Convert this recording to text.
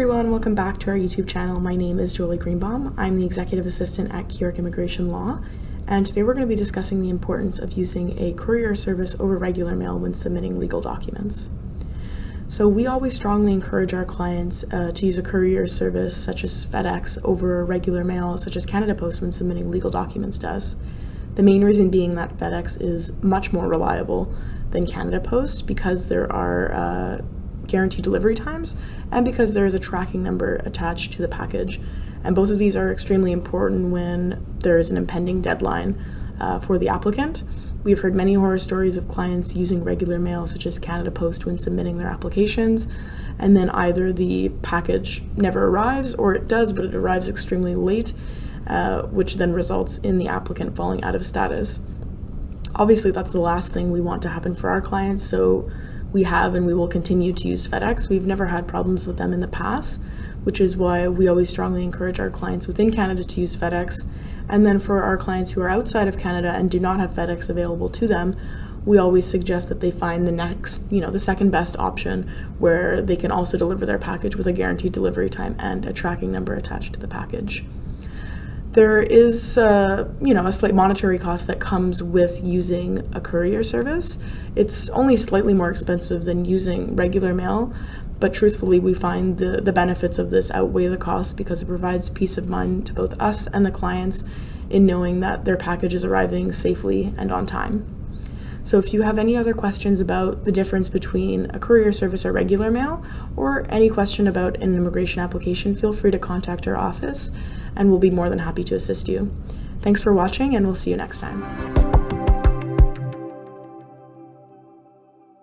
everyone, welcome back to our YouTube channel. My name is Julie Greenbaum. I'm the Executive Assistant at Keyork Immigration Law, and today we're going to be discussing the importance of using a courier service over regular mail when submitting legal documents. So we always strongly encourage our clients uh, to use a courier service such as FedEx over regular mail such as Canada Post when submitting legal documents does. The main reason being that FedEx is much more reliable than Canada Post because there are uh, guaranteed delivery times and because there is a tracking number attached to the package. And both of these are extremely important when there is an impending deadline uh, for the applicant. We've heard many horror stories of clients using regular mail, such as Canada Post, when submitting their applications, and then either the package never arrives or it does, but it arrives extremely late, uh, which then results in the applicant falling out of status. Obviously, that's the last thing we want to happen for our clients, so we have and we will continue to use FedEx. We've never had problems with them in the past, which is why we always strongly encourage our clients within Canada to use FedEx. And then for our clients who are outside of Canada and do not have FedEx available to them, we always suggest that they find the next, you know, the second best option where they can also deliver their package with a guaranteed delivery time and a tracking number attached to the package. There is, uh, you know, a slight monetary cost that comes with using a courier service. It's only slightly more expensive than using regular mail, but truthfully, we find the, the benefits of this outweigh the cost because it provides peace of mind to both us and the clients in knowing that their package is arriving safely and on time. So if you have any other questions about the difference between a courier service or regular mail, or any question about an immigration application, feel free to contact our office and we'll be more than happy to assist you. Thanks for watching and we'll see you next time.